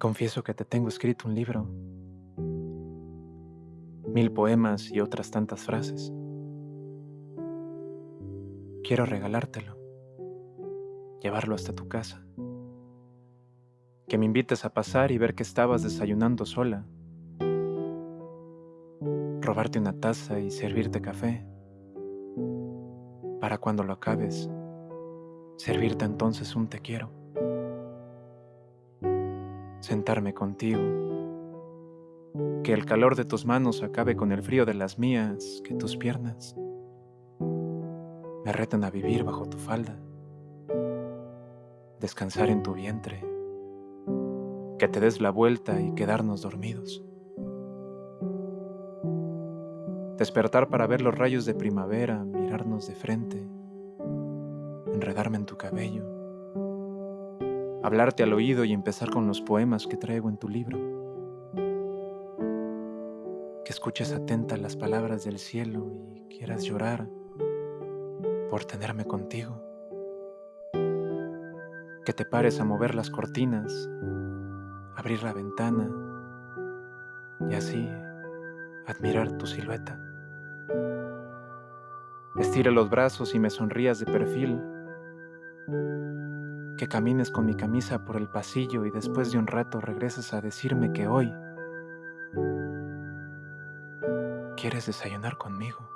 Confieso que te tengo escrito un libro, mil poemas y otras tantas frases. Quiero regalártelo, llevarlo hasta tu casa, que me invites a pasar y ver que estabas desayunando sola, robarte una taza y servirte café, para cuando lo acabes, servirte entonces un te quiero sentarme contigo. Que el calor de tus manos acabe con el frío de las mías, que tus piernas me reten a vivir bajo tu falda, descansar en tu vientre, que te des la vuelta y quedarnos dormidos. Despertar para ver los rayos de primavera, mirarnos de frente, enredarme en tu cabello hablarte al oído y empezar con los poemas que traigo en tu libro. Que escuches atenta las palabras del cielo y quieras llorar por tenerme contigo. Que te pares a mover las cortinas, abrir la ventana y así admirar tu silueta. Estire los brazos y me sonrías de perfil que camines con mi camisa por el pasillo y después de un rato regreses a decirme que hoy quieres desayunar conmigo.